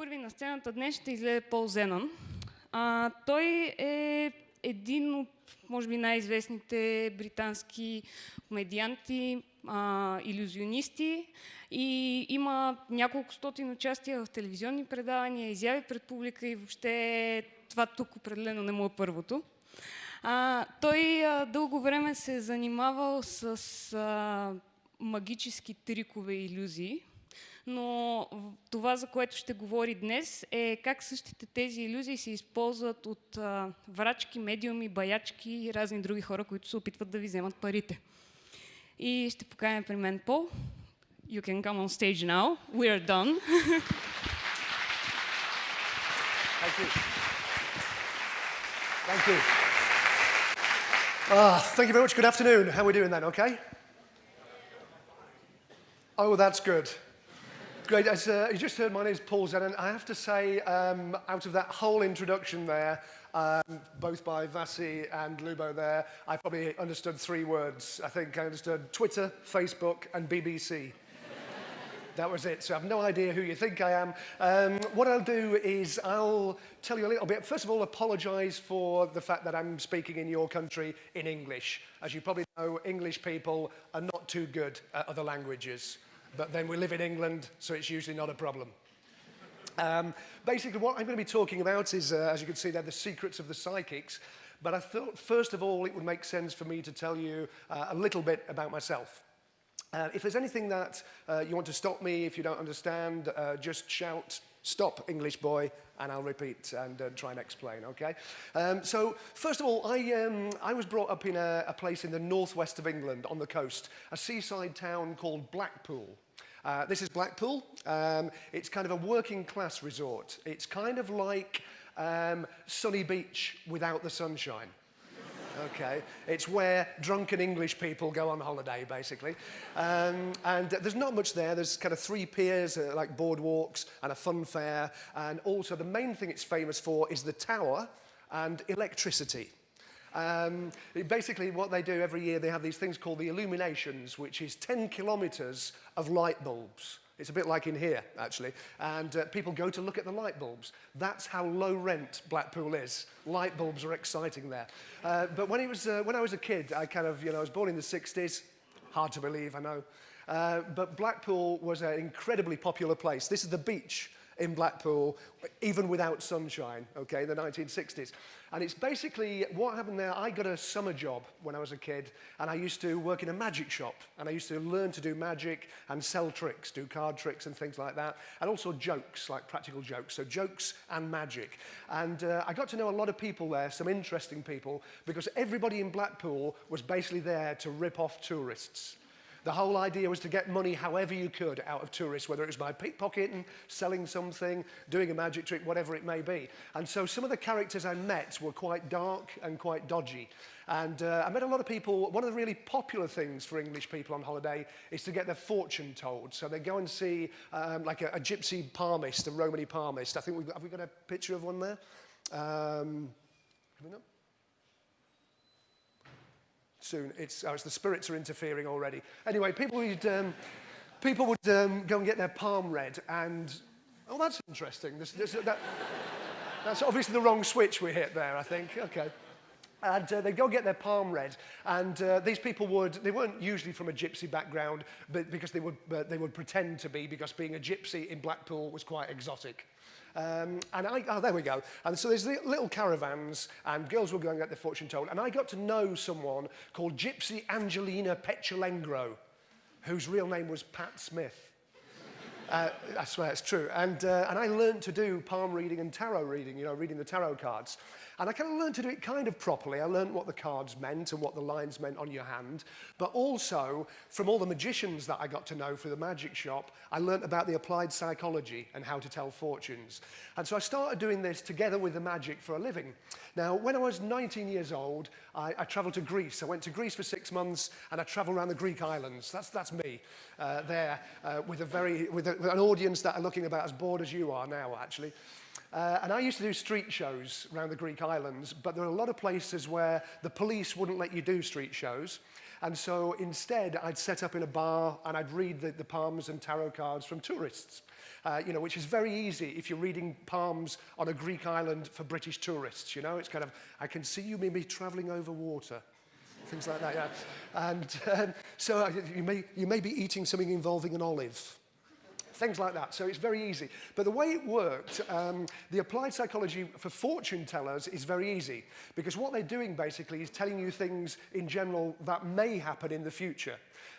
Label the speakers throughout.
Speaker 1: Първи на сцената днес ще излезе Пол Зенън. А, той е един от, може би, най-известните британски комедианти, а, иллюзионисти и има няколко стотин участия в телевизионни предавания, изяви пред публика и въобще това тук определено не му е първото. А, той а, дълго време се е занимавал с а, магически трикове и иллюзии, но това, за което ще говори днес, е как същите тези иллюзии се използват от а, врачки, медиуми, баячки и разни други хора, които се опитват да ви вземат парите. И ще поканя при мен Пол. You can come on stage now. We are done.
Speaker 2: Thank you. Thank you. Ah, thank you very much. Good afternoon. How are we doing then? Okay? Oh, that's good. Great. As uh, you just heard, my name is Paul Zenon. I have to say, um, out of that whole introduction there, um, both by Vasi and Lubo there, I probably understood three words. I think I understood Twitter, Facebook, and BBC. that was it. So I have no idea who you think I am. Um, what I'll do is I'll tell you a little bit. First of all, apologise for the fact that I'm speaking in your country in English. As you probably know, English people are not too good at other languages. But then we live in England, so it's usually not a problem. Um, basically, what I'm going to be talking about is, uh, as you can see there, the secrets of the psychics. But I thought, first of all, it would make sense for me to tell you uh, a little bit about myself. Uh, if there's anything that uh, you want to stop me, if you don't understand, uh, just shout, stop, English boy, and I'll repeat and uh, try and explain, okay? Um, so, first of all, I, um, I was brought up in a, a place in the northwest of England on the coast, a seaside town called Blackpool. Uh, this is Blackpool. Um, it's kind of a working class resort. It's kind of like um, Sunny Beach without the sunshine. Okay. It's where drunken English people go on holiday, basically. Um, and uh, there's not much there. There's kind of three piers, uh, like boardwalks and a fun fair. And also the main thing it's famous for is the tower and electricity. Um, basically, what they do every year, they have these things called the illuminations, which is 10 kilometers of light bulbs. It's a bit like in here, actually. And uh, people go to look at the light bulbs. That's how low rent Blackpool is. Light bulbs are exciting there. Uh, but when, it was, uh, when I was a kid, I kind of, you know, I was born in the 60s. Hard to believe, I know. Uh, but Blackpool was an incredibly popular place. This is the beach in Blackpool, even without sunshine, okay, in the 1960s. And it's basically what happened there. I got a summer job when I was a kid, and I used to work in a magic shop, and I used to learn to do magic and sell tricks, do card tricks and things like that, and also jokes, like practical jokes. So jokes and magic. And uh, I got to know a lot of people there, some interesting people, because everybody in Blackpool was basically there to rip off tourists. The whole idea was to get money however you could out of tourists, whether it was by pickpocketing, selling something, doing a magic trick, whatever it may be. And so some of the characters I met were quite dark and quite dodgy. And uh, I met a lot of people, one of the really popular things for English people on holiday is to get their fortune told. So they go and see um, like a, a gypsy palmist, a Romany palmist. I think we've got, have we got a picture of one there? Um, have we not? Soon. It's, oh, it's the spirits are interfering already. Anyway, people would, um, people would um, go and get their palm read and, oh, that's interesting. This, this, that, that's obviously the wrong switch we hit there, I think. Okay. And uh, they'd go get their palm read. And uh, these people would, they weren't usually from a gypsy background, but because they would, uh, they would pretend to be, because being a gypsy in Blackpool was quite exotic. Um, and I, oh, there we go. And so there's little caravans, and girls were going to get their fortune told. And I got to know someone called Gypsy Angelina Petulengro, whose real name was Pat Smith. Uh, I swear it's true. And, uh, and I learned to do palm reading and tarot reading, you know, reading the tarot cards. And I kind of learned to do it kind of properly. I learned what the cards meant and what the lines meant on your hand. But also, from all the magicians that I got to know through the magic shop, I learned about the applied psychology and how to tell fortunes. And so I started doing this together with the magic for a living. Now, when I was 19 years old, I, I traveled to Greece. I went to Greece for six months and I traveled around the Greek islands. That's, that's me uh, there uh, with, a very, with, a, with an audience that are looking about as bored as you are now, actually. Uh, and I used to do street shows around the Greek islands, but there are a lot of places where the police wouldn't let you do street shows. And so instead, I'd set up in a bar and I'd read the, the palms and tarot cards from tourists. Uh, you know, which is very easy if you're reading palms on a Greek island for British tourists. You know, it's kind of, I can see you maybe traveling over water. Things like that, yeah. And um, so you may, you may be eating something involving an olive things like that. So it's very easy. But the way it worked, um, the applied psychology for fortune tellers is very easy because what they're doing basically is telling you things in general that may happen in the future.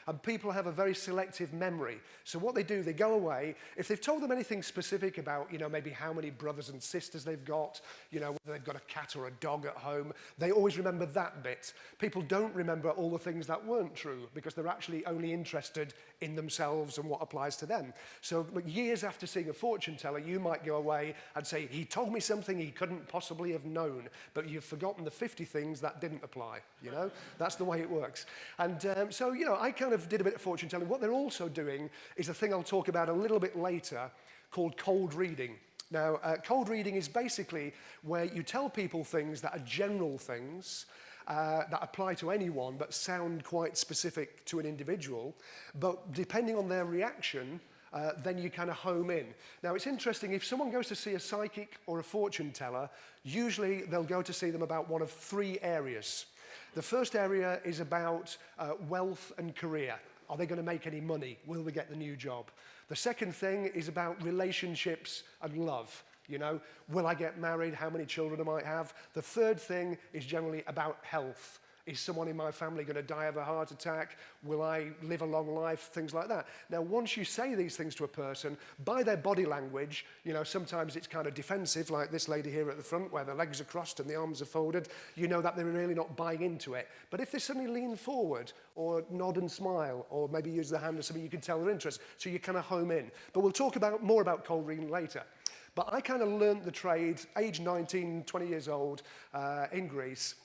Speaker 2: And people have a very selective memory. So what they do, they go away. If they've told them anything specific about, you know, maybe how many brothers and sisters they've got, you know, whether they've got a cat or a dog at home, they always remember that bit. People don't remember all the things that weren't true because they're actually only interested in themselves and what applies to them. So years after seeing a fortune teller, you might go away and say, he told me something he couldn't possibly have known, but you've forgotten the 50 things that didn't apply, you know? That's the way it works. And um, so, you know, I kind of did a bit of fortune telling. What they're also doing is a thing I'll talk about a little bit later called cold reading. Now, uh, cold reading is basically where you tell people things that are general things, uh, that apply to anyone but sound quite specific to an individual. But depending on their reaction, uh, then you kind of home in. Now, it's interesting, if someone goes to see a psychic or a fortune teller, usually they'll go to see them about one of three areas. The first area is about uh, wealth and career. Are they going to make any money? Will they get the new job? The second thing is about relationships and love. You know, will I get married? How many children I might have? The third thing is generally about health. Is someone in my family going to die of a heart attack? Will I live a long life? Things like that. Now, once you say these things to a person, by their body language, you know, sometimes it's kind of defensive, like this lady here at the front, where the legs are crossed and the arms are folded. You know that they're really not buying into it. But if they suddenly lean forward, or nod and smile, or maybe use the hand or something, you can tell their interest. So you kind of home in. But we'll talk about more about cold reading later. But I kind of learned the trade, age 19, 20 years old, uh, in Greece.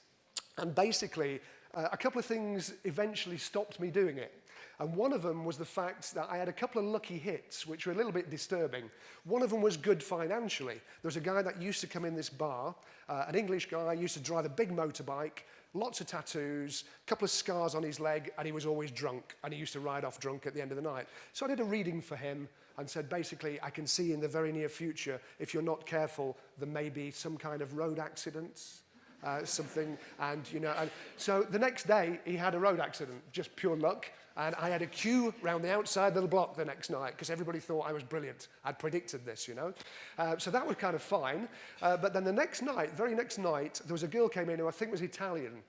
Speaker 2: And basically, uh, a couple of things eventually stopped me doing it. And one of them was the fact that I had a couple of lucky hits, which were a little bit disturbing. One of them was good financially. There was a guy that used to come in this bar, uh, an English guy, used to drive a big motorbike, lots of tattoos, a couple of scars on his leg, and he was always drunk, and he used to ride off drunk at the end of the night. So I did a reading for him and said, basically, I can see in the very near future, if you're not careful, there may be some kind of road accidents uh, something. And, you know, and so the next day he had a road accident, just pure luck. And I had a queue round the outside of the block the next night because everybody thought I was brilliant. I'd predicted this, you know. Uh, so that was kind of fine. Uh, but then the next night, very next night, there was a girl came in who I think was Italian.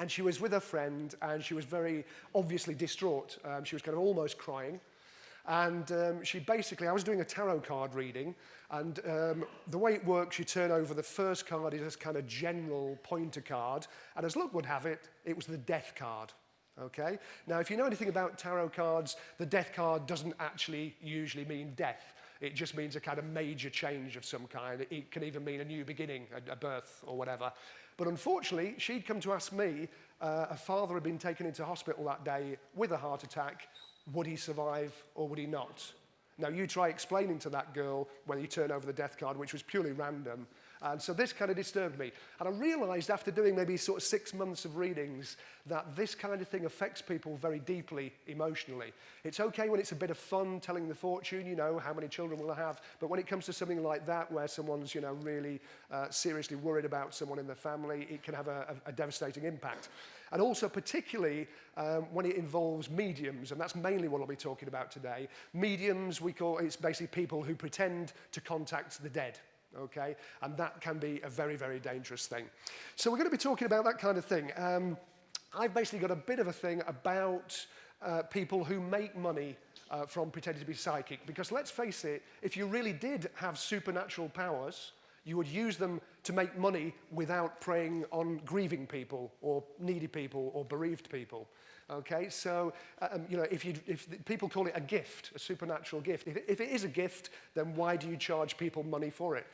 Speaker 2: And she was with a friend and she was very obviously distraught. Um, she was kind of almost crying. And um, she basically, I was doing a tarot card reading, and um, the way it works, you turn over the first card is this kind of general pointer card, and as luck would have it, it was the death card. Okay? Now, if you know anything about tarot cards, the death card doesn't actually usually mean death. It just means a kind of major change of some kind. It can even mean a new beginning, a, a birth or whatever. But unfortunately, she'd come to ask me, uh, her father had been taken into hospital that day with a heart attack would he survive or would he not? Now, you try explaining to that girl when you turn over the death card, which was purely random. And so this kind of disturbed me. And I realized after doing maybe sort of six months of readings that this kind of thing affects people very deeply emotionally. It's okay when it's a bit of fun telling the fortune, you know, how many children will I have. But when it comes to something like that, where someone's, you know, really uh, seriously worried about someone in their family, it can have a, a, a devastating impact and also particularly um, when it involves mediums, and that's mainly what I'll be talking about today. Mediums, we call it's basically people who pretend to contact the dead. Okay, and that can be a very, very dangerous thing. So we're going to be talking about that kind of thing. Um, I've basically got a bit of a thing about uh, people who make money uh, from pretending to be psychic. Because let's face it, if you really did have supernatural powers, you would use them to make money without preying on grieving people or needy people or bereaved people. Okay, so um, you know, if, you, if people call it a gift, a supernatural gift, if, if it is a gift, then why do you charge people money for it?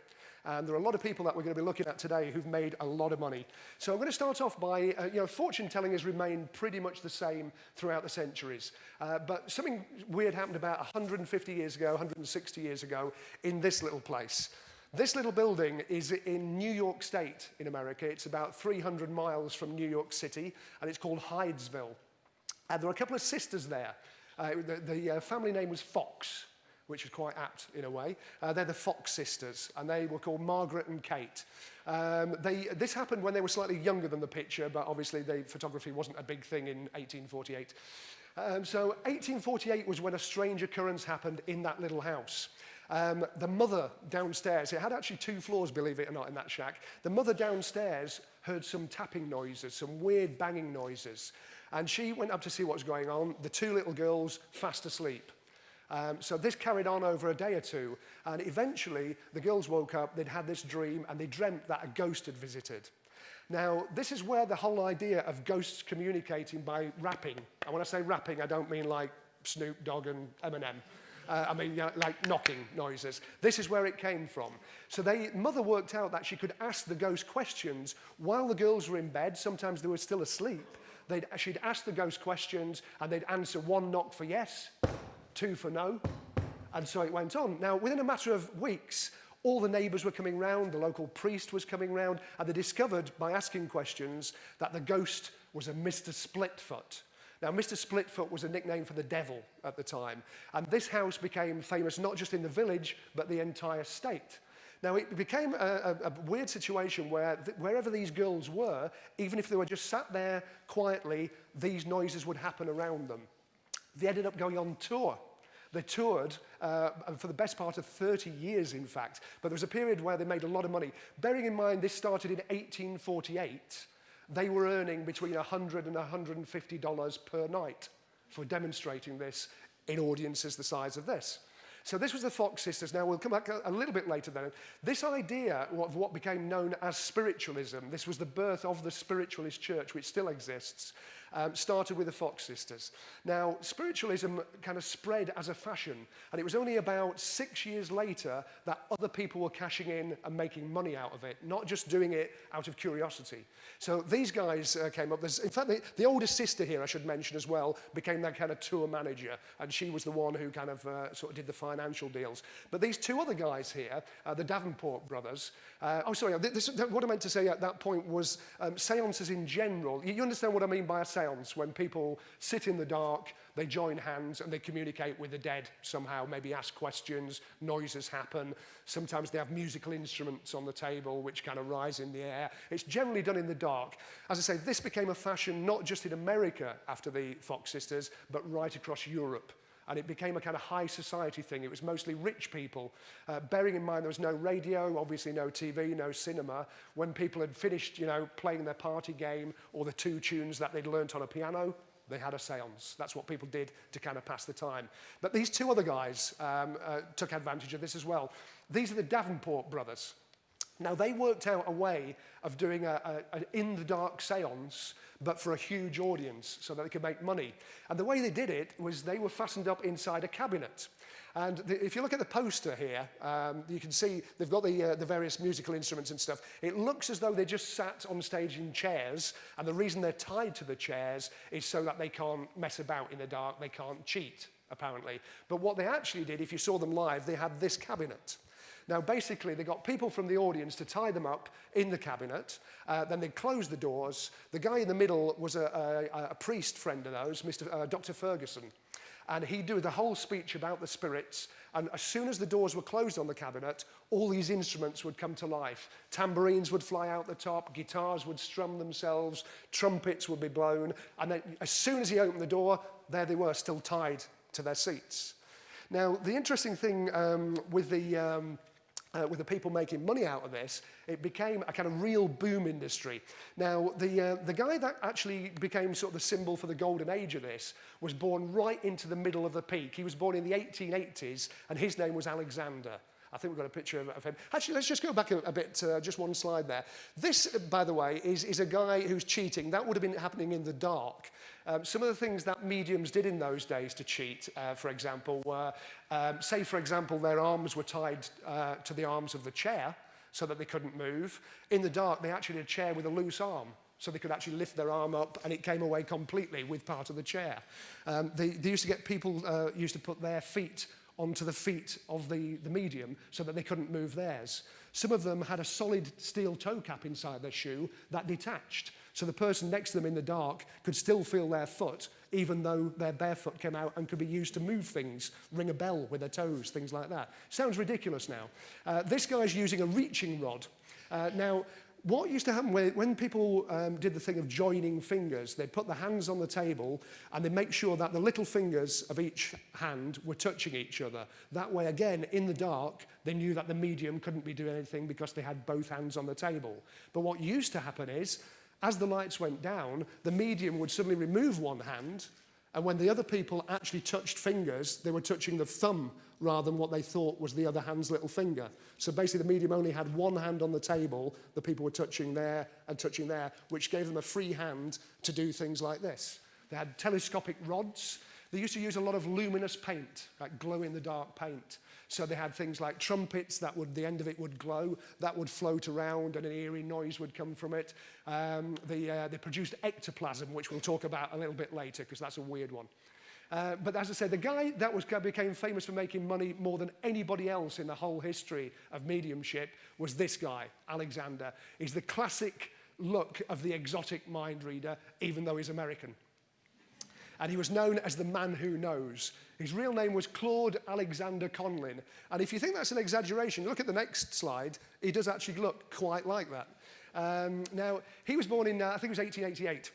Speaker 2: And there are a lot of people that we're going to be looking at today who've made a lot of money. So I'm going to start off by, uh, you know, fortune telling has remained pretty much the same throughout the centuries. Uh, but something weird happened about 150 years ago, 160 years ago in this little place. This little building is in New York State in America. It's about 300 miles from New York City, and it's called Hydesville. And there were a couple of sisters there. Uh, the the uh, family name was Fox, which is quite apt in a way. Uh, they're the Fox sisters, and they were called Margaret and Kate. Um, they, this happened when they were slightly younger than the picture, but obviously the photography wasn't a big thing in 1848. Um, so 1848 was when a strange occurrence happened in that little house. Um, the mother downstairs, it had actually two floors, believe it or not, in that shack. The mother downstairs heard some tapping noises, some weird banging noises. And she went up to see what was going on. The two little girls fast asleep. Um, so this carried on over a day or two, and eventually the girls woke up, they'd had this dream, and they dreamt that a ghost had visited. Now, this is where the whole idea of ghosts communicating by rapping, and when I say rapping, I don't mean like Snoop Dogg and Eminem. Uh, I mean, you know, like knocking noises. This is where it came from. So they, mother worked out that she could ask the ghost questions while the girls were in bed. Sometimes they were still asleep. They'd, she'd ask the ghost questions and they'd answer one knock for yes, two for no. And so it went on. Now, within a matter of weeks, all the neighbours were coming round, the local priest was coming round, and they discovered by asking questions that the ghost was a Mr. Splitfoot. Now, Mr. Splitfoot was a nickname for the devil at the time, and this house became famous not just in the village, but the entire state. Now, it became a, a, a weird situation where th wherever these girls were, even if they were just sat there quietly, these noises would happen around them. They ended up going on tour. They toured uh, for the best part of 30 years, in fact. But there was a period where they made a lot of money. Bearing in mind, this started in 1848 they were earning between $100 and $150 per night for demonstrating this in audiences the size of this. So this was the Fox sisters. Now, we'll come back a, a little bit later then. This idea of what became known as spiritualism, this was the birth of the spiritualist church, which still exists. Um, started with the Fox sisters. Now, spiritualism kind of spread as a fashion, and it was only about six years later that other people were cashing in and making money out of it, not just doing it out of curiosity. So these guys uh, came up. There's, in fact, the, the oldest sister here, I should mention as well, became that kind of tour manager, and she was the one who kind of uh, sort of did the financial deals. But these two other guys here, uh, the Davenport brothers, uh, oh, sorry, this, what I meant to say at that point was um, seances in general. You understand what I mean by a seance when people sit in the dark, they join hands and they communicate with the dead somehow, maybe ask questions, noises happen. Sometimes they have musical instruments on the table which kind of rise in the air. It's generally done in the dark. As I say, this became a fashion not just in America after the Fox sisters, but right across Europe and it became a kind of high society thing. It was mostly rich people. Uh, bearing in mind there was no radio, obviously no TV, no cinema. When people had finished, you know, playing their party game or the two tunes that they'd learnt on a piano, they had a seance. That's what people did to kind of pass the time. But these two other guys um, uh, took advantage of this as well. These are the Davenport brothers. Now, they worked out a way of doing an in-the-dark seance, but for a huge audience, so that they could make money. And the way they did it was they were fastened up inside a cabinet. And the, if you look at the poster here, um, you can see they've got the, uh, the various musical instruments and stuff. It looks as though they just sat on stage in chairs, and the reason they're tied to the chairs is so that they can't mess about in the dark, they can't cheat, apparently. But what they actually did, if you saw them live, they had this cabinet. Now, basically, they got people from the audience to tie them up in the cabinet. Uh, then they closed the doors. The guy in the middle was a, a, a priest friend of those, Mr. Uh, Dr. Ferguson. And he'd do the whole speech about the spirits. And as soon as the doors were closed on the cabinet, all these instruments would come to life. Tambourines would fly out the top, guitars would strum themselves, trumpets would be blown. And then as soon as he opened the door, there they were, still tied to their seats. Now, the interesting thing um, with the... Um, uh, with the people making money out of this, it became a kind of real boom industry. Now, the, uh, the guy that actually became sort of the symbol for the golden age of this was born right into the middle of the peak. He was born in the 1880s, and his name was Alexander. I think we've got a picture of, him. Actually, let's just go back a, a bit, uh, just one slide there. This, by the way, is, is a guy who's cheating. That would have been happening in the dark. Um, some of the things that mediums did in those days to cheat, uh, for example, were, um, say, for example, their arms were tied uh, to the arms of the chair so that they couldn't move. In the dark, they actually had a chair with a loose arm so they could actually lift their arm up and it came away completely with part of the chair. Um, they, they used to get people uh, used to put their feet onto the feet of the, the medium so that they couldn't move theirs. Some of them had a solid steel toe cap inside their shoe that detached So the person next to them in the dark could still feel their foot, even though their bare foot came out and could be used to move things, ring a bell with their toes, things like that. Sounds ridiculous now. Uh, this guy's using a reaching rod. Uh, now, what used to happen when, when people um, did the thing of joining fingers, they'd put the hands on the table and they'd make sure that the little fingers of each hand were touching each other. That way, again, in the dark, they knew that the medium couldn't be doing anything because they had both hands on the table. But what used to happen is, as the lights went down, the medium would suddenly remove one hand, and when the other people actually touched fingers, they were touching the thumb rather than what they thought was the other hand's little finger. So basically the medium only had one hand on the table, the people were touching there and touching there, which gave them a free hand to do things like this. They had telescopic rods. They used to use a lot of luminous paint, like glow-in-the-dark paint. So they had things like trumpets that would, the end of it would glow, that would float around and an eerie noise would come from it. Um, they, uh, they produced ectoplasm, which we'll talk about a little bit later because that's a weird one. Uh, but as I said, the guy that was, became famous for making money more than anybody else in the whole history of mediumship was this guy, Alexander. He's the classic look of the exotic mind reader, even though he's American. And he was known as the man who knows. His real name was Claude Alexander Conlin. And if you think that's an exaggeration, look at the next slide. He does actually look quite like that. Um, now, he was born in, uh, I think it was 1888.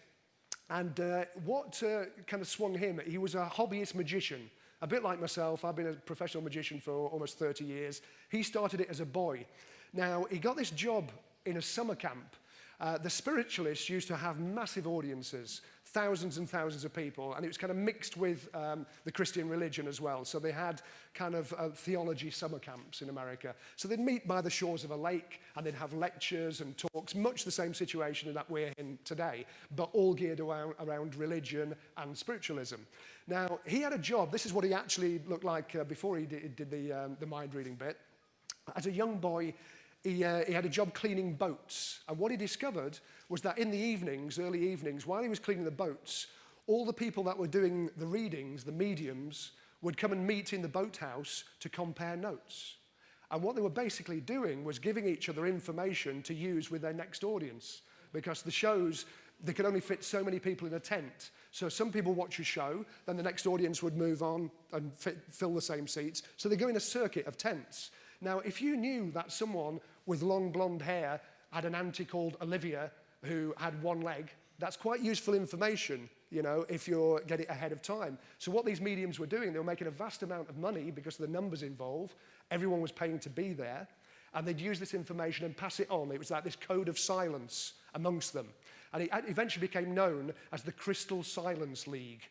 Speaker 2: And uh, what uh, kind of swung him, he was a hobbyist magician. A bit like myself, I've been a professional magician for almost 30 years. He started it as a boy. Now, he got this job in a summer camp. Uh, the spiritualists used to have massive audiences thousands and thousands of people. And it was kind of mixed with um, the Christian religion as well. So they had kind of uh, theology summer camps in America. So they'd meet by the shores of a lake and they'd have lectures and talks, much the same situation that we're in today, but all geared around, around religion and spiritualism. Now, he had a job. This is what he actually looked like uh, before he did, did the, um, the mind reading bit. As a young boy, he, uh, he had a job cleaning boats. And what he discovered was that in the evenings, early evenings, while he was cleaning the boats, all the people that were doing the readings, the mediums, would come and meet in the boathouse to compare notes. And what they were basically doing was giving each other information to use with their next audience. Because the shows, they could only fit so many people in a tent. So some people watch a show, then the next audience would move on and fit, fill the same seats. So they go in a circuit of tents. Now, if you knew that someone with long blonde hair had an auntie called Olivia who had one leg. That's quite useful information, you know, if you get it ahead of time. So what these mediums were doing, they were making a vast amount of money because of the numbers involved. Everyone was paying to be there. And they'd use this information and pass it on. It was like this code of silence amongst them. And it eventually became known as the Crystal Silence League.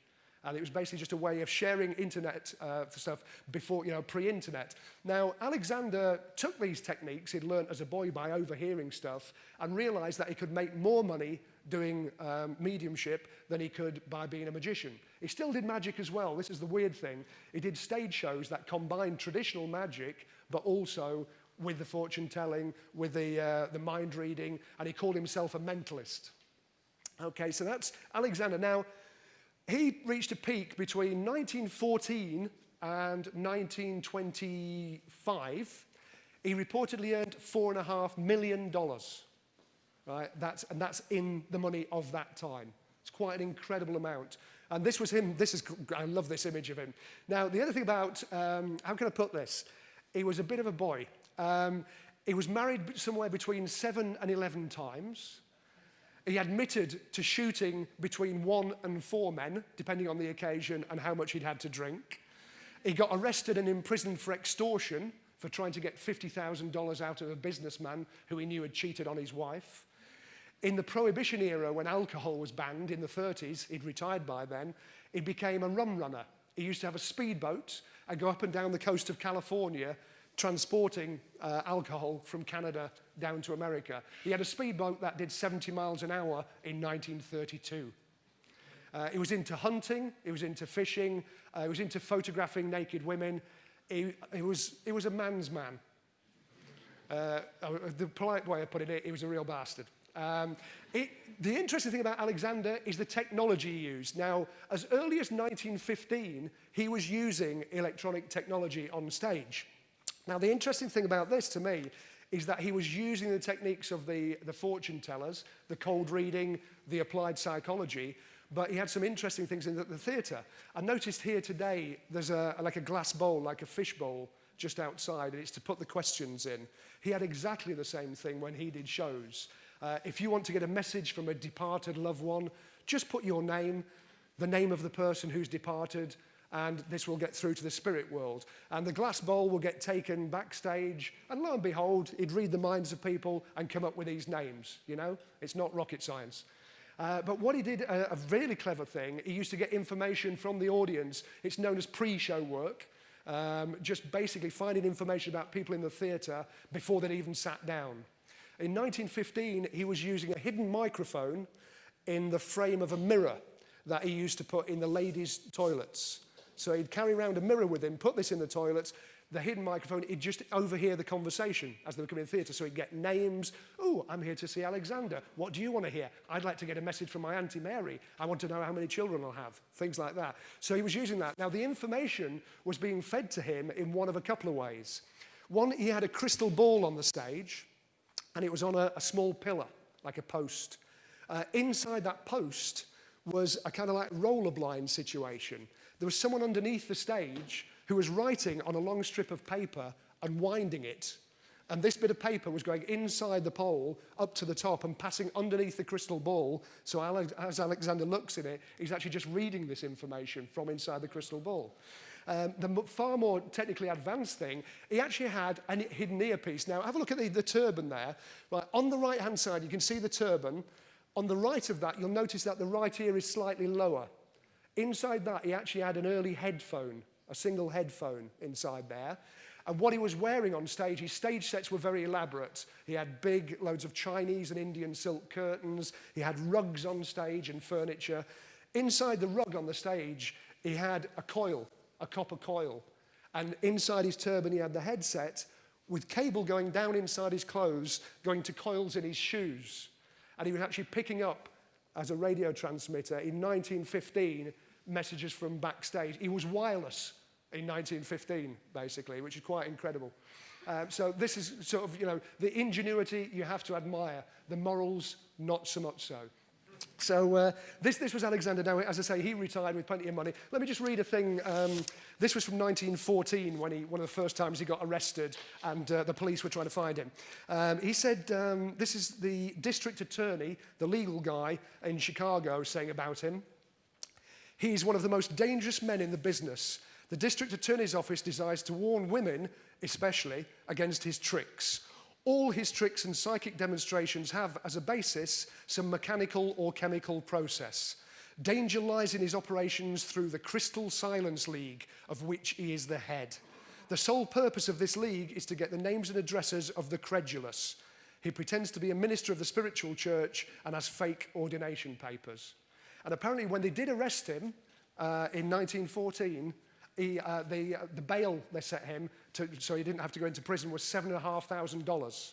Speaker 2: And it was basically just a way of sharing internet uh, stuff before, you know, pre-internet. Now, Alexander took these techniques he'd learned as a boy by overhearing stuff and realized that he could make more money doing um, mediumship than he could by being a magician. He still did magic as well. This is the weird thing. He did stage shows that combined traditional magic, but also with the fortune telling, with the, uh, the mind reading, and he called himself a mentalist. Okay, so that's Alexander. Now, he reached a peak between 1914 and 1925. He reportedly earned $4.5 million. Right? That's, and that's in the money of that time. It's quite an incredible amount. And this was him. This is, I love this image of him. Now, the other thing about, um, how can I put this? He was a bit of a boy. Um, he was married somewhere between seven and 11 times. He admitted to shooting between one and four men, depending on the occasion and how much he'd had to drink. He got arrested and imprisoned for extortion for trying to get $50,000 out of a businessman who he knew had cheated on his wife. In the Prohibition era, when alcohol was banned in the 30s, he'd retired by then, he became a rum runner. He used to have a speedboat and go up and down the coast of California transporting uh, alcohol from Canada down to America. He had a speedboat that did 70 miles an hour in 1932. Uh, he was into hunting, he was into fishing, uh, he was into photographing naked women. He, he, was, he was a man's man. Uh, the polite way of putting it, he was a real bastard. Um, it, the interesting thing about Alexander is the technology he used. Now, as early as 1915, he was using electronic technology on stage. Now, the interesting thing about this to me is that he was using the techniques of the, the fortune tellers, the cold reading, the applied psychology, but he had some interesting things in the, the theatre. I noticed here today there's a, like a glass bowl, like a fish bowl, just outside, and it's to put the questions in. He had exactly the same thing when he did shows. Uh, if you want to get a message from a departed loved one, just put your name, the name of the person who's departed, and this will get through to the spirit world. And the glass bowl will get taken backstage, and lo and behold, he'd read the minds of people and come up with these names. You know, it's not rocket science. Uh, but what he did, a, a really clever thing, he used to get information from the audience. It's known as pre-show work. Um, just basically finding information about people in the theatre before they'd even sat down. In 1915, he was using a hidden microphone in the frame of a mirror that he used to put in the ladies' toilets. So he'd carry around a mirror with him, put this in the toilets, the hidden microphone, he'd just overhear the conversation as they were coming in the theatre. So he'd get names. Oh, I'm here to see Alexander. What do you want to hear? I'd like to get a message from my Auntie Mary. I want to know how many children I'll have. Things like that. So he was using that. Now, the information was being fed to him in one of a couple of ways. One, he had a crystal ball on the stage, and it was on a, a small pillar, like a post. Uh, inside that post was a kind of like roller blind situation. There was someone underneath the stage who was writing on a long strip of paper and winding it. And this bit of paper was going inside the pole up to the top and passing underneath the crystal ball. So as Alexander looks in it, he's actually just reading this information from inside the crystal ball. Um, the far more technically advanced thing, he actually had a hidden earpiece. Now, have a look at the, the turban there. Right, on the right-hand side, you can see the turban. On the right of that, you'll notice that the right ear is slightly lower. Inside that, he actually had an early headphone a single headphone inside there. And what he was wearing on stage, his stage sets were very elaborate. He had big loads of Chinese and Indian silk curtains. He had rugs on stage and furniture. Inside the rug on the stage, he had a coil, a copper coil. And inside his turban, he had the headset with cable going down inside his clothes, going to coils in his shoes. And he was actually picking up, as a radio transmitter, in 1915, messages from backstage. He was wireless in 1915, basically, which is quite incredible. Um, so this is sort of, you know, the ingenuity you have to admire, the morals, not so much so. So uh, this, this was Alexander. Now, as I say, he retired with plenty of money. Let me just read a thing. Um, this was from 1914, when he, one of the first times he got arrested and uh, the police were trying to find him. Um, he said, um, this is the district attorney, the legal guy in Chicago, saying about him. He's one of the most dangerous men in the business. The district attorney's office desires to warn women, especially, against his tricks. All his tricks and psychic demonstrations have, as a basis, some mechanical or chemical process. Danger lies in his operations through the Crystal Silence League, of which he is the head. The sole purpose of this league is to get the names and addresses of the credulous. He pretends to be a minister of the spiritual church and has fake ordination papers. And apparently when they did arrest him uh, in 1914, he, uh, the, uh, the bail they set him, to, so he didn't have to go into prison, was $7,500.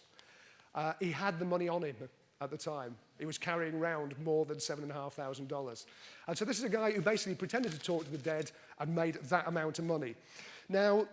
Speaker 2: Uh, he had the money on him at the time. He was carrying around more than $7,500. And so this is a guy who basically pretended to talk to the dead and made that amount of money. Now,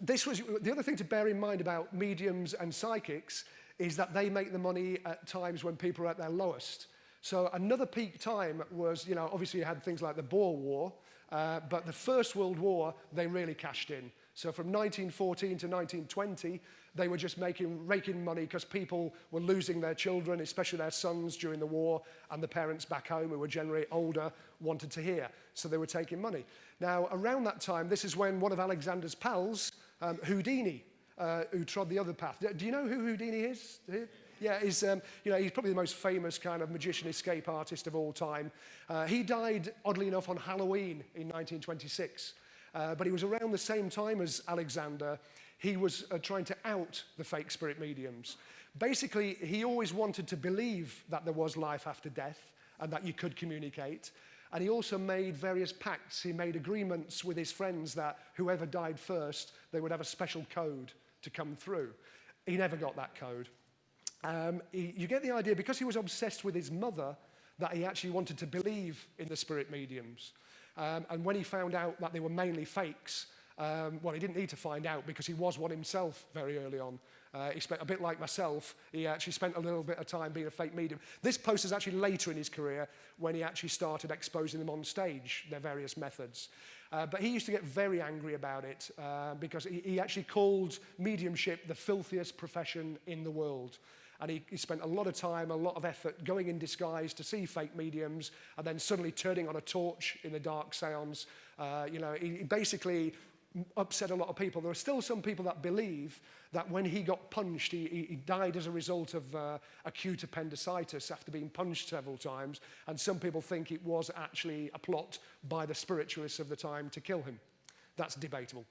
Speaker 2: this was the other thing to bear in mind about mediums and psychics is that they make the money at times when people are at their lowest. So another peak time was, you know, obviously you had things like the Boer War, uh, but the First World War, they really cashed in. So from 1914 to 1920, they were just making, raking money because people were losing their children, especially their sons during the war, and the parents back home who were generally older wanted to hear. So they were taking money. Now, around that time, this is when one of Alexander's pals, um, Houdini, uh, who trod the other path. Do you know who Houdini is? Yeah, he's, um, you know, he's probably the most famous kind of magician escape artist of all time. Uh, he died, oddly enough, on Halloween in 1926. Uh, but he was around the same time as Alexander. He was uh, trying to out the fake spirit mediums. Basically, he always wanted to believe that there was life after death and that you could communicate. And he also made various pacts. He made agreements with his friends that whoever died first, they would have a special code to come through. He never got that code. Um, he, you get the idea, because he was obsessed with his mother, that he actually wanted to believe in the spirit mediums. Um, and when he found out that they were mainly fakes, Um, well, he didn't need to find out because he was one himself very early on. Uh, he spent a bit like myself, he actually spent a little bit of time being a fake medium. This post is actually later in his career when he actually started exposing them on stage, their various methods. Uh, but he used to get very angry about it uh, because he, he actually called mediumship the filthiest profession in the world. and he, he spent a lot of time, a lot of effort going in disguise to see fake mediums and then suddenly turning on a torch in the dark seance. Uh, you know, he, he basically upset a lot of people. There are still some people that believe that when he got punched, he, he, he died as a result of uh, acute appendicitis after being punched several times. And some people think it was actually a plot by the spiritualists of the time to kill him. That's debatable.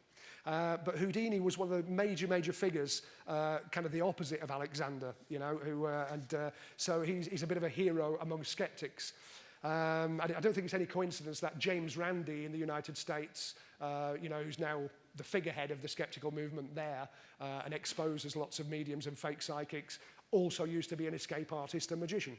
Speaker 2: Uh, but Houdini was one of the major, major figures, uh, kind of the opposite of Alexander, you know, who, uh, and uh, so he's, he's a bit of a hero among skeptics. Um, I, I don't think it's any coincidence that James Randi in the United States, uh, you know, who's now the figurehead of the skeptical movement there uh, and exposes lots of mediums and fake psychics, also used to be an escape artist and magician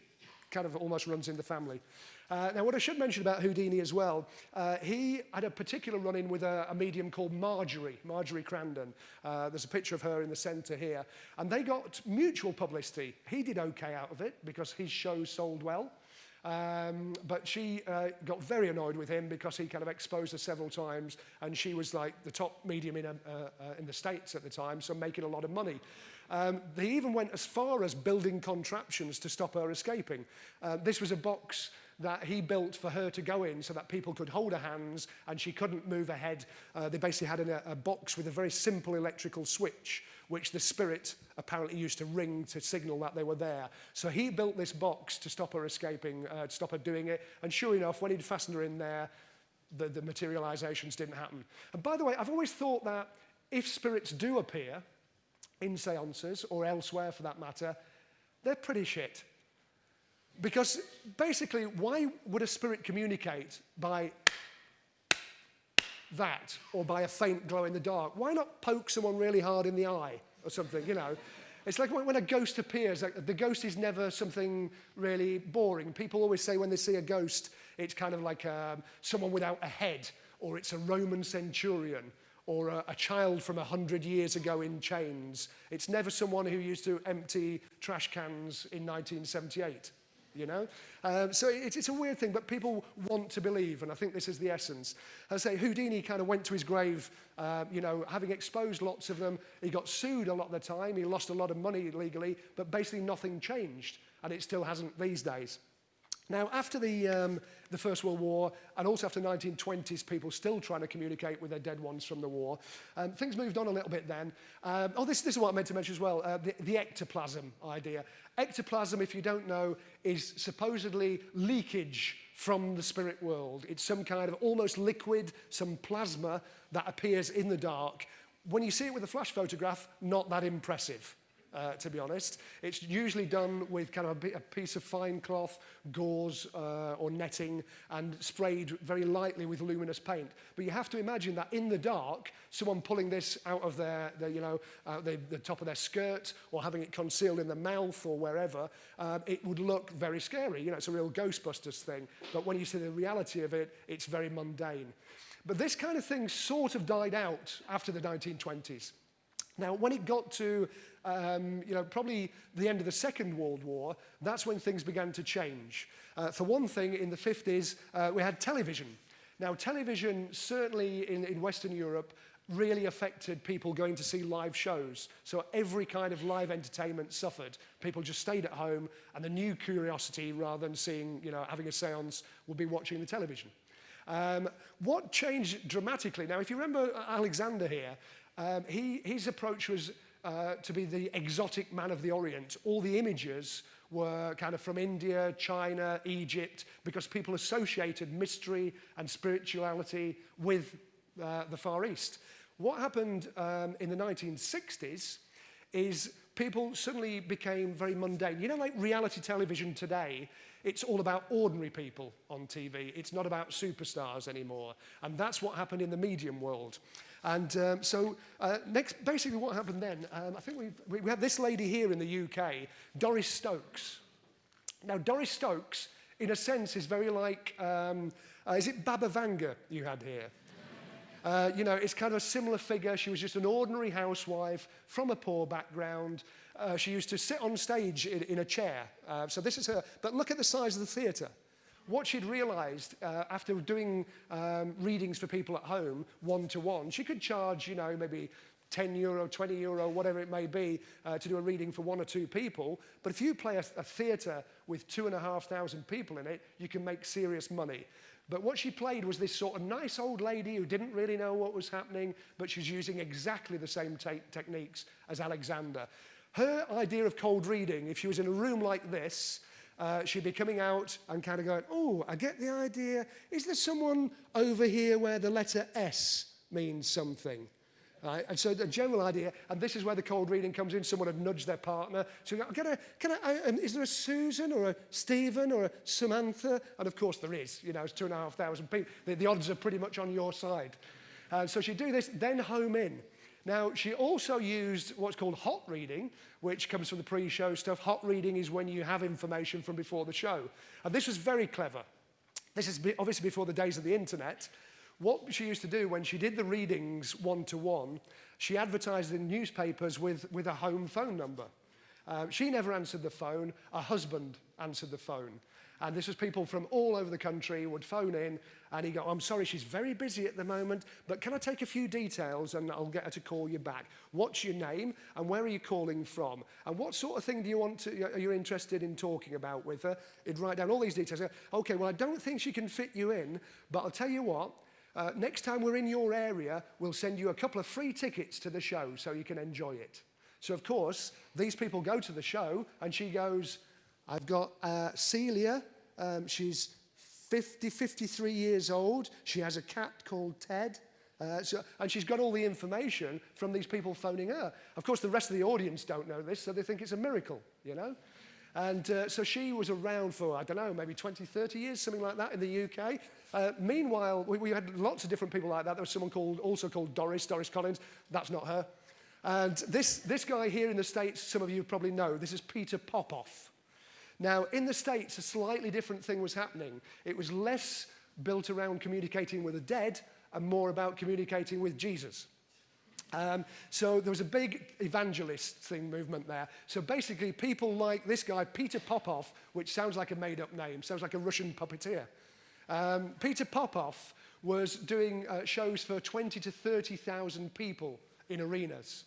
Speaker 2: kind of almost runs in the family. Uh, now, what I should mention about Houdini as well, uh, he had a particular run-in with a, a medium called Marjorie, Marjorie Crandon. Uh, there's a picture of her in the centre here. And they got mutual publicity. He did okay out of it because his show sold well. Um, but she uh, got very annoyed with him because he kind of exposed her several times, and she was like the top medium in, um, uh, uh, in the States at the time, so making a lot of money. Um, they even went as far as building contraptions to stop her escaping. Uh, this was a box that he built for her to go in so that people could hold her hands and she couldn't move her head. Uh, they basically had an, a, a box with a very simple electrical switch which the spirit apparently used to ring to signal that they were there. So he built this box to stop her escaping, uh, to stop her doing it. And sure enough, when he'd fastened her in there, the, the materializations didn't happen. And by the way, I've always thought that if spirits do appear in seances or elsewhere for that matter, they're pretty shit. Because basically, why would a spirit communicate by that or by a faint glow in the dark? Why not poke someone really hard in the eye or something, you know? It's like when a ghost appears, the ghost is never something really boring. People always say when they see a ghost, it's kind of like um, someone without a head, or it's a Roman centurion, or a, a child from a hundred years ago in chains. It's never someone who used to empty trash cans in 1978 you know? Um, so it, it's a weird thing, but people want to believe, and I think this is the essence. As I say, Houdini kind of went to his grave, uh, you know, having exposed lots of them. He got sued a lot of the time. He lost a lot of money legally, but basically nothing changed, and it still hasn't these days. Now, after the, um, the First World War, and also after 1920s, people still trying to communicate with their dead ones from the war, um, things moved on a little bit then. Um, oh, this, this is what I meant to mention as well, uh, the, the ectoplasm idea. Ectoplasm, if you don't know, is supposedly leakage from the spirit world. It's some kind of almost liquid, some plasma that appears in the dark. When you see it with a flash photograph, not that impressive uh, to be honest. It's usually done with kind of a, a piece of fine cloth, gauze uh, or netting and sprayed very lightly with luminous paint. But you have to imagine that in the dark, someone pulling this out of their, their you know, uh, the, the top of their skirt or having it concealed in the mouth or wherever, uh, it would look very scary. You know, it's a real Ghostbusters thing. But when you see the reality of it, it's very mundane. But this kind of thing sort of died out after the 1920s. Now, when it got to, um, you know, probably the end of the Second World War, that's when things began to change. Uh, for one thing, in the 50s, uh, we had television. Now, television, certainly in, in Western Europe, really affected people going to see live shows. So every kind of live entertainment suffered. People just stayed at home, and the new curiosity, rather than seeing, you know, having a seance, would be watching the television. Um, what changed dramatically? Now, if you remember Alexander here, Um, he, his approach was uh, to be the exotic man of the Orient. All the images were kind of from India, China, Egypt, because people associated mystery and spirituality with uh, the Far East. What happened um, in the 1960s is people suddenly became very mundane. You know, like reality television today, it's all about ordinary people on TV. It's not about superstars anymore. And that's what happened in the medium world. And um, so uh, next, basically what happened then, um, I think we, we had this lady here in the UK, Doris Stokes. Now, Doris Stokes, in a sense, is very like, um, uh, is it Baba Vanga you had here? Uh, you know, it's kind of a similar figure. She was just an ordinary housewife from a poor background. Uh, she used to sit on stage in, in a chair. Uh, so this is her. But look at the size of the theatre. What she'd realized uh, after doing um, readings for people at home, one to one, she could charge, you know, maybe 10 euro, 20 euro, whatever it may be, uh, to do a reading for one or two people. But if you play a, a theatre with two and a half thousand people in it, you can make serious money. But what she played was this sort of nice old lady who didn't really know what was happening, but she's using exactly the same te techniques as Alexander. Her idea of cold reading, if she was in a room like this, uh, she'd be coming out and kind of going, oh, I get the idea. Is there someone over here where the letter S means something? Right? And so the general idea, and this is where the cold reading comes in, someone had nudged their partner. So can I, can I, I um, is there a Susan or a Stephen or a Samantha? And of course there is, you know, it's two and a half thousand people. The, the odds are pretty much on your side. Uh, so she'd do this, then home in. Now, she also used what's called hot reading, which comes from the pre-show stuff. Hot reading is when you have information from before the show. And this was very clever. This is obviously before the days of the internet. What she used to do when she did the readings one-to-one, -one, she advertised in newspapers with, with a home phone number. Uh, she never answered the phone. Her husband answered the phone. And this was people from all over the country would phone in and he'd go, I'm sorry, she's very busy at the moment, but can I take a few details and I'll get her to call you back? What's your name and where are you calling from? And what sort of thing do you want to, are you interested in talking about with her? He'd write down all these details. Okay, well, I don't think she can fit you in, but I'll tell you what, uh, next time we're in your area, we'll send you a couple of free tickets to the show so you can enjoy it. So, of course, these people go to the show and she goes, I've got uh, Celia. Um, she's 50, 53 years old. She has a cat called Ted. Uh, so, and she's got all the information from these people phoning her. Of course, the rest of the audience don't know this, so they think it's a miracle, you know? And uh, so she was around for, I don't know, maybe 20, 30 years, something like that in the UK. Uh, meanwhile, we, we had lots of different people like that. There was someone called, also called Doris, Doris Collins. That's not her. And this, this guy here in the States, some of you probably know, this is Peter Popoff. Now, in the States, a slightly different thing was happening. It was less built around communicating with the dead and more about communicating with Jesus. Um, so there was a big evangelist thing movement there. So basically, people like this guy, Peter Popoff, which sounds like a made-up name, sounds like a Russian puppeteer. Um, Peter Popoff was doing uh, shows for 20 to 30,000 people in arenas.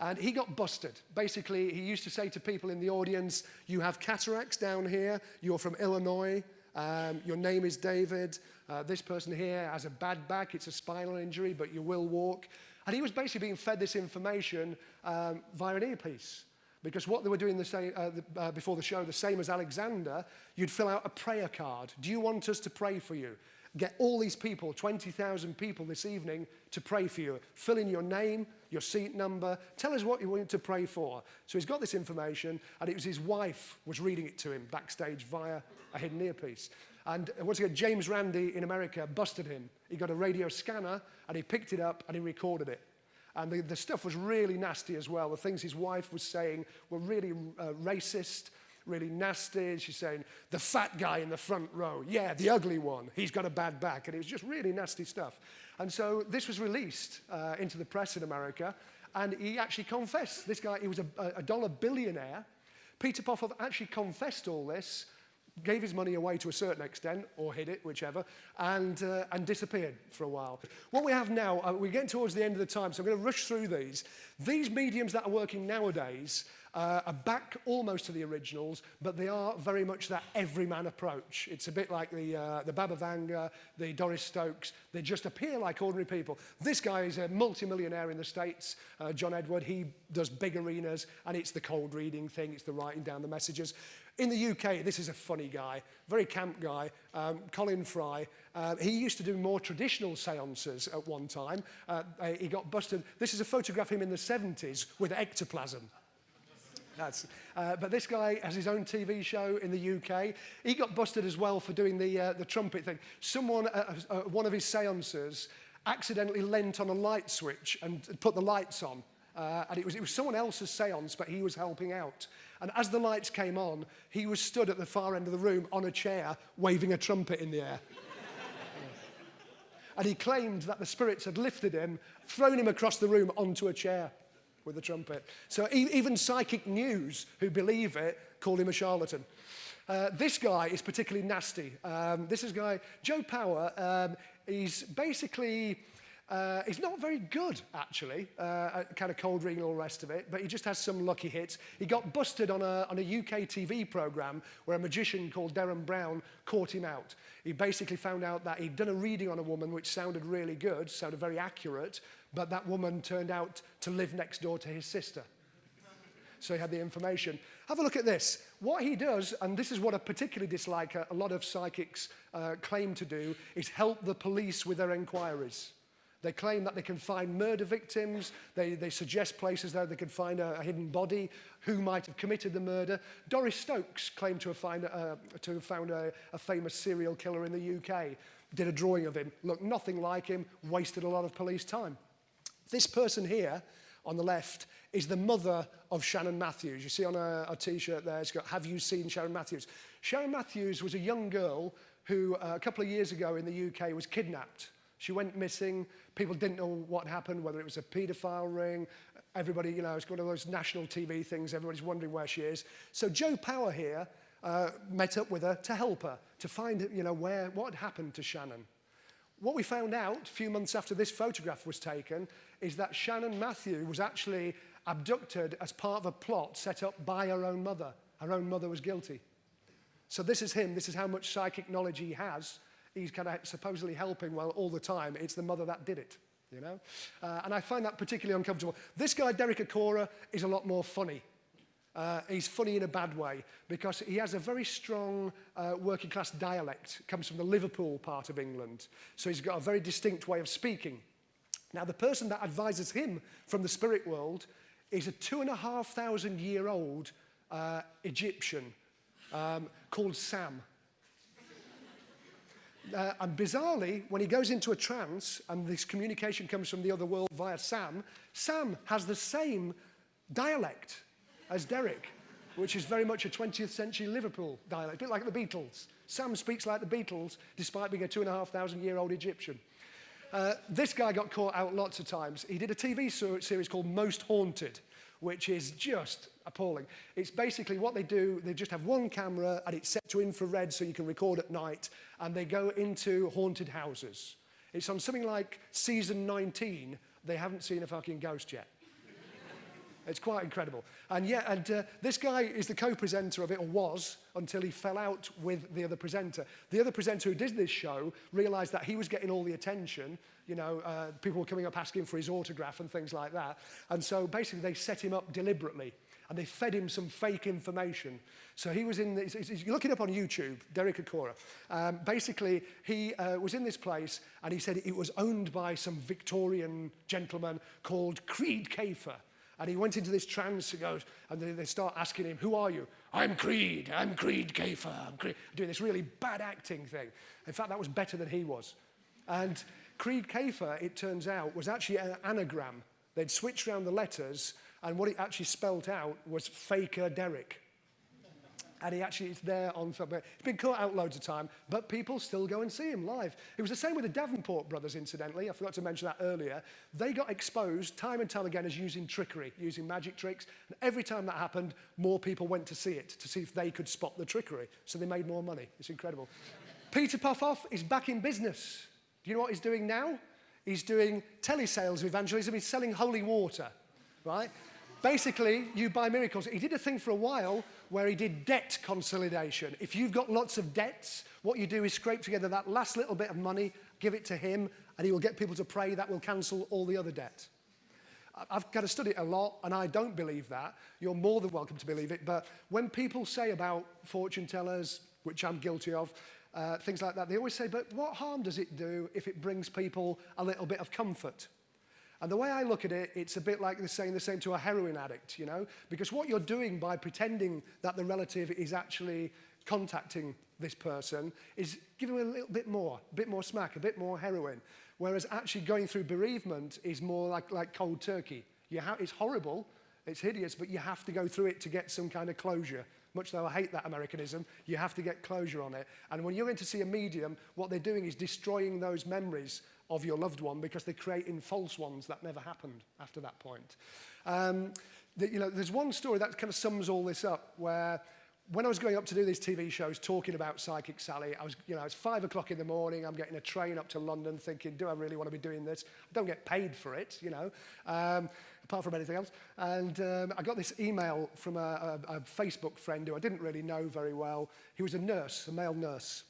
Speaker 2: And he got busted. Basically, he used to say to people in the audience, you have cataracts down here, you're from Illinois, um, your name is David, uh, this person here has a bad back, it's a spinal injury, but you will walk. And he was basically being fed this information um, via an earpiece. Because what they were doing the same, uh, the, uh, before the show, the same as Alexander, you'd fill out a prayer card. Do you want us to pray for you? Get all these people, 20,000 people this evening, to pray for you. Fill in your name, your seat number. Tell us what you want to pray for. So he's got this information, and it was his wife was reading it to him backstage via a hidden earpiece. And uh, once again, James Randi in America busted him. He got a radio scanner, and he picked it up, and he recorded it. And the, the stuff was really nasty as well. The things his wife was saying were really uh, racist really nasty. And She's saying, the fat guy in the front row, yeah, the ugly one, he's got a bad back. And it was just really nasty stuff. And so this was released uh, into the press in America. And he actually confessed. This guy, he was a, a dollar billionaire. Peter Popoff actually confessed all this gave his money away to a certain extent, or hid it, whichever, and, uh, and disappeared for a while. What we have now, uh, we're getting towards the end of the time, so I'm going to rush through these. These mediums that are working nowadays uh, are back almost to the originals, but they are very much that everyman approach. It's a bit like the, uh, the Baba Vanga, the Doris Stokes. They just appear like ordinary people. This guy is a multimillionaire in the States, uh, John Edward. He does big arenas, and it's the cold reading thing. It's the writing down the messages. In the UK, this is a funny guy, very camp guy, um, Colin Fry. Uh, he used to do more traditional seances at one time. Uh, he got busted. This is a photograph of him in the 70s with ectoplasm. That's, uh, but this guy has his own TV show in the UK. He got busted as well for doing the, uh, the trumpet thing. Someone, uh, uh, one of his seances, accidentally lent on a light switch and put the lights on. Uh, and it was, it was someone else's seance, but he was helping out. And as the lights came on, he was stood at the far end of the room on a chair, waving a trumpet in the air. and he claimed that the spirits had lifted him, thrown him across the room onto a chair with the trumpet. So e even psychic news who believe it call him a charlatan. Uh, this guy is particularly nasty. Um, this is guy, Joe Power, um, he's basically, uh, he's not very good, actually, uh, kind of cold reading all the rest of it, but he just has some lucky hits. He got busted on a, on a UK TV programme where a magician called Derren Brown caught him out. He basically found out that he'd done a reading on a woman which sounded really good, sounded very accurate, but that woman turned out to live next door to his sister. So he had the information. Have a look at this. What he does, and this is what I particularly dislike, a, a lot of psychics uh, claim to do, is help the police with their inquiries. They claim that they can find murder victims. They, they suggest places that they can find a, a hidden body, who might have committed the murder. Doris Stokes claimed to have, find, uh, to have found a, a famous serial killer in the UK. Did a drawing of him. Looked nothing like him, wasted a lot of police time. This person here on the left is the mother of Shannon Matthews. You see on a, a t-shirt there, it's got, have you seen Shannon Matthews? Shannon Matthews was a young girl who uh, a couple of years ago in the UK was kidnapped. She went missing. People didn't know what happened, whether it was a paedophile ring. Everybody, you know, it's one of those national TV things. Everybody's wondering where she is. So Joe Power here uh, met up with her to help her, to find, you know, where, what happened to Shannon. What we found out a few months after this photograph was taken is that Shannon Matthew was actually abducted as part of a plot set up by her own mother. Her own mother was guilty. So this is him. This is how much psychic knowledge he has. He's kind of supposedly helping well all the time. It's the mother that did it, you know? Uh, and I find that particularly uncomfortable. This guy, Derek Acorah, is a lot more funny. Uh, he's funny in a bad way because he has a very strong uh, working class dialect. comes from the Liverpool part of England. So he's got a very distinct way of speaking. Now, the person that advises him from the spirit world is a two and a half thousand year old uh, Egyptian um, called Sam. Uh, and bizarrely, when he goes into a trance and this communication comes from the other world via Sam, Sam has the same dialect as Derek, which is very much a 20th century Liverpool dialect, a bit like the Beatles. Sam speaks like the Beatles, despite being a two and a half thousand year old Egyptian. Uh, this guy got caught out lots of times. He did a TV series called Most Haunted, which is just appalling. It's basically what they do, they just have one camera and it's set to infrared so you can record at night, and they go into haunted houses. It's on something like season 19. They haven't seen a fucking ghost yet. It's quite incredible. And yeah, and uh, this guy is the co-presenter of it, or was, until he fell out with the other presenter. The other presenter who did this show realized that he was getting all the attention. You know, uh, people were coming up asking for his autograph and things like that. And so basically they set him up deliberately and they fed him some fake information. So he was in, this, if you look it up on YouTube, Derek Akora, um, basically he uh, was in this place and he said it was owned by some Victorian gentleman called Creed Kafer. And he went into this trance and goes, and they, they start asking him, who are you? I'm Creed, I'm Creed Kafer, I'm Creed. Doing this really bad acting thing. In fact, that was better than he was. And Creed Kafer, it turns out, was actually an anagram. They'd switched around the letters, and what it actually spelt out was Faker Derek. And he actually is there on something. He's been caught out loads of time, but people still go and see him live. It was the same with the Davenport brothers, incidentally. I forgot to mention that earlier. They got exposed time and time again as using trickery, using magic tricks. And every time that happened, more people went to see it to see if they could spot the trickery. So they made more money. It's incredible. Peter Popoff is back in business. Do you know what he's doing now? He's doing telesales evangelism. He's selling holy water, right? Basically, you buy miracles. He did a thing for a while where he did debt consolidation. If you've got lots of debts, what you do is scrape together that last little bit of money, give it to him, and he will get people to pray that will cancel all the other debt. I've got to study it a lot, and I don't believe that. You're more than welcome to believe it. But when people say about fortune tellers, which I'm guilty of, uh, things like that, they always say, but what harm does it do if it brings people a little bit of comfort? And the way I look at it, it's a bit like saying the same to a heroin addict, you know? Because what you're doing by pretending that the relative is actually contacting this person is giving them a little bit more, a bit more smack, a bit more heroin. Whereas actually going through bereavement is more like, like cold turkey. You it's horrible, it's hideous, but you have to go through it to get some kind of closure. Much though I hate that Americanism, you have to get closure on it. And when you're in to see a medium, what they're doing is destroying those memories of your loved one because they're creating false ones that never happened after that point. Um, the, you know, there's one story that kind of sums all this up where when I was going up to do these TV shows talking about Psychic Sally, I was, you know, it's five o'clock in the morning, I'm getting a train up to London thinking, do I really want to be doing this? I don't get paid for it, you know, um, apart from anything else. And um, I got this email from a, a, a Facebook friend who I didn't really know very well. He was a nurse, a male nurse.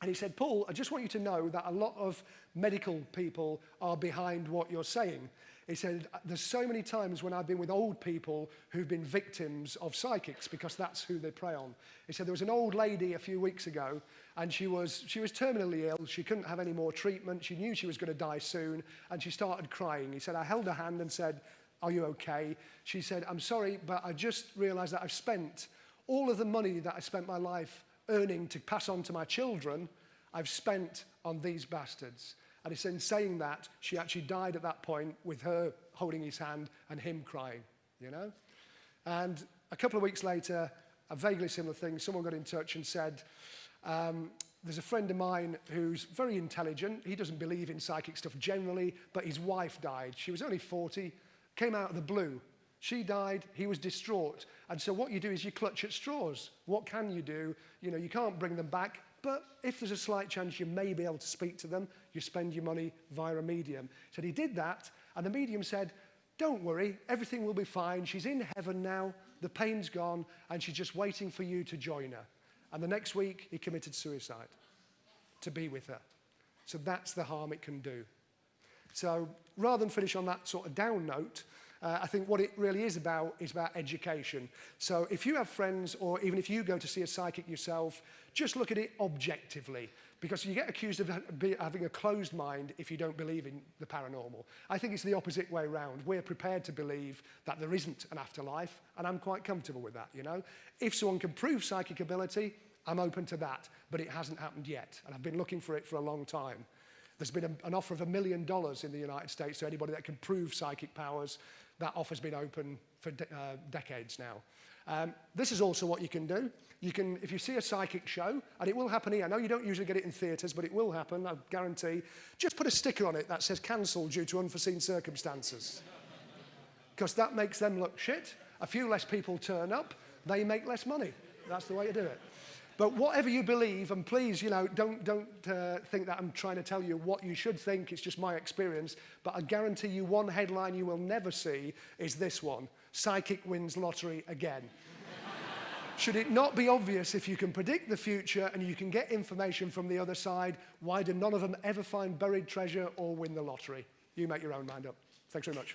Speaker 2: And he said, Paul, I just want you to know that a lot of medical people are behind what you're saying. He said, there's so many times when I've been with old people who've been victims of psychics because that's who they prey on. He said, there was an old lady a few weeks ago and she was, she was terminally ill. She couldn't have any more treatment. She knew she was going to die soon and she started crying. He said, I held her hand and said, are you okay? She said, I'm sorry, but I just realized that I've spent all of the money that I spent my life earning to pass on to my children, I've spent on these bastards. And it's in saying that she actually died at that point with her holding his hand and him crying, you know? And a couple of weeks later, a vaguely similar thing, someone got in touch and said, um, there's a friend of mine who's very intelligent. He doesn't believe in psychic stuff generally, but his wife died. She was only 40, came out of the blue She died, he was distraught. And so what you do is you clutch at straws. What can you do? You know, you can't bring them back, but if there's a slight chance you may be able to speak to them, you spend your money via a medium. So he did that, and the medium said, don't worry, everything will be fine. She's in heaven now, the pain's gone, and she's just waiting for you to join her. And the next week, he committed suicide to be with her. So that's the harm it can do. So rather than finish on that sort of down note, uh, I think what it really is about is about education. So if you have friends or even if you go to see a psychic yourself, just look at it objectively because you get accused of having a closed mind if you don't believe in the paranormal. I think it's the opposite way around. We're prepared to believe that there isn't an afterlife and I'm quite comfortable with that, you know. If someone can prove psychic ability, I'm open to that, but it hasn't happened yet and I've been looking for it for a long time. There's been a, an offer of a million dollars in the United States to anybody that can prove psychic powers. That offer's been open for de uh, decades now. Um, this is also what you can do. You can, if you see a psychic show, and it will happen here. I know you don't usually get it in theatres, but it will happen, I guarantee. Just put a sticker on it that says cancelled due to unforeseen circumstances. Because that makes them look shit. A few less people turn up, they make less money. That's the way to do it. But whatever you believe, and please, you know, don't, don't uh, think that I'm trying to tell you what you should think. It's just my experience. But I guarantee you one headline you will never see is this one. Psychic wins lottery again. Should it not be obvious if you can predict the future and you can get information from the other side, why do none of them ever find buried treasure or win the lottery? You make your own mind up. Thanks very much.